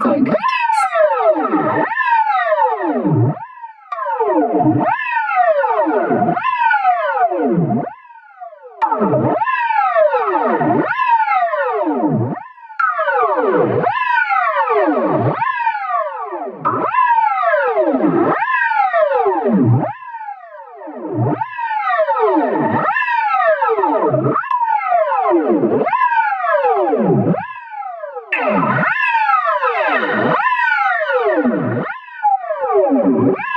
Quick. Woo!